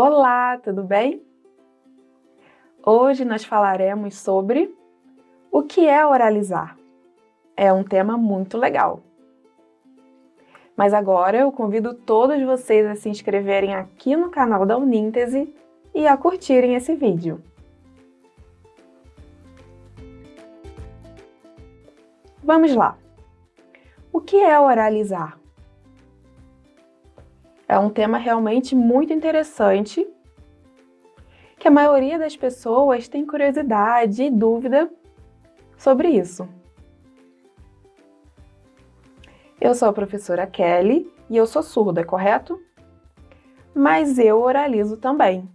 Olá, tudo bem? Hoje nós falaremos sobre o que é oralizar. É um tema muito legal. Mas agora eu convido todos vocês a se inscreverem aqui no canal da Uníntese e a curtirem esse vídeo. Vamos lá! O que é oralizar? É um tema realmente muito interessante que a maioria das pessoas tem curiosidade e dúvida sobre isso. Eu sou a professora Kelly e eu sou surda, correto? Mas eu oralizo também.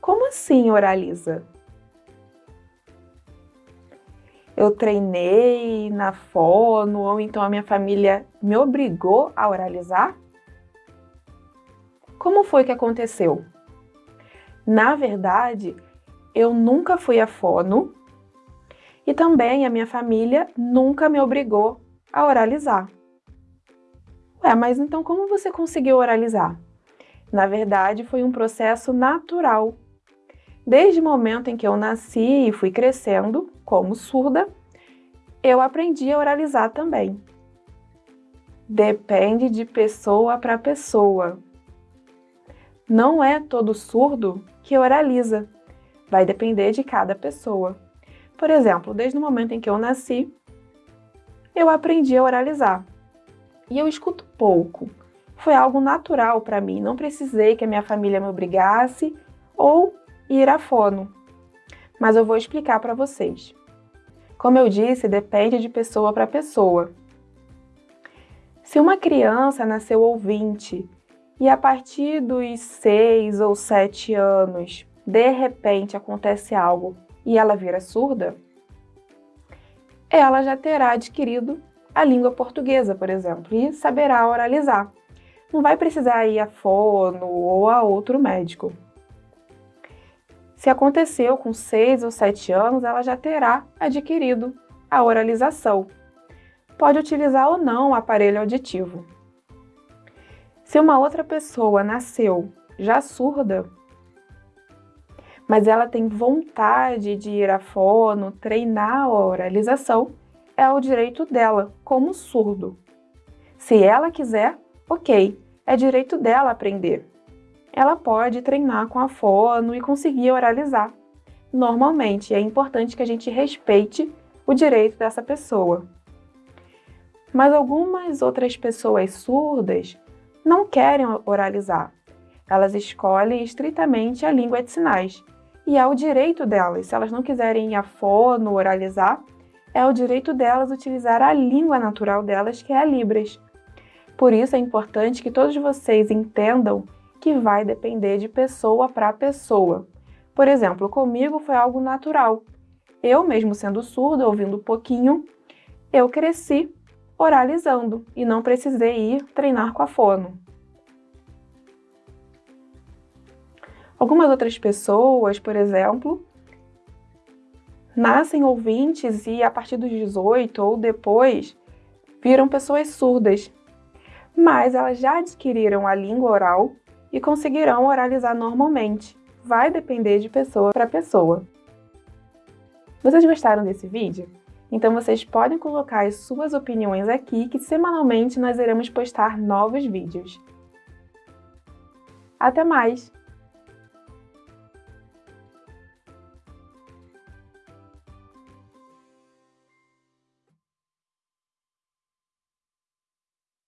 Como assim oraliza? Eu treinei na fono ou então a minha família me obrigou a oralizar? Como foi que aconteceu? Na verdade, eu nunca fui a fono e também a minha família nunca me obrigou a oralizar. Ué, mas então como você conseguiu oralizar? Na verdade, foi um processo natural. Desde o momento em que eu nasci e fui crescendo, como surda, eu aprendi a oralizar também. Depende de pessoa para pessoa. Não é todo surdo que oraliza. Vai depender de cada pessoa. Por exemplo, desde o momento em que eu nasci, eu aprendi a oralizar e eu escuto pouco. Foi algo natural para mim, não precisei que a minha família me obrigasse ou ir a fono. Mas eu vou explicar para vocês. Como eu disse, depende de pessoa para pessoa. Se uma criança nasceu ouvinte e a partir dos 6 ou 7 anos, de repente acontece algo e ela vira surda, ela já terá adquirido a língua portuguesa, por exemplo, e saberá oralizar. Não vai precisar ir a fono ou a outro médico. Se aconteceu com 6 ou 7 anos, ela já terá adquirido a oralização. Pode utilizar ou não o aparelho auditivo. Se uma outra pessoa nasceu já surda, mas ela tem vontade de ir a fono, treinar a oralização, é o direito dela, como surdo. Se ela quiser, ok, é direito dela aprender. Ela pode treinar com a fono e conseguir oralizar. Normalmente, é importante que a gente respeite o direito dessa pessoa. Mas algumas outras pessoas surdas não querem oralizar. Elas escolhem estritamente a língua de sinais. E é o direito delas. Se elas não quiserem ir a fono oralizar, é o direito delas utilizar a língua natural delas, que é a Libras. Por isso é importante que todos vocês entendam que vai depender de pessoa para pessoa. Por exemplo, comigo foi algo natural. Eu, mesmo sendo surda, ouvindo pouquinho, eu cresci oralizando e não precisei ir treinar com a fono. Algumas outras pessoas, por exemplo, nascem ouvintes e a partir dos 18 ou depois viram pessoas surdas, mas elas já adquiriram a língua oral e conseguirão oralizar normalmente. Vai depender de pessoa para pessoa. Vocês gostaram desse vídeo? Então vocês podem colocar as suas opiniões aqui que semanalmente nós iremos postar novos vídeos. Até mais!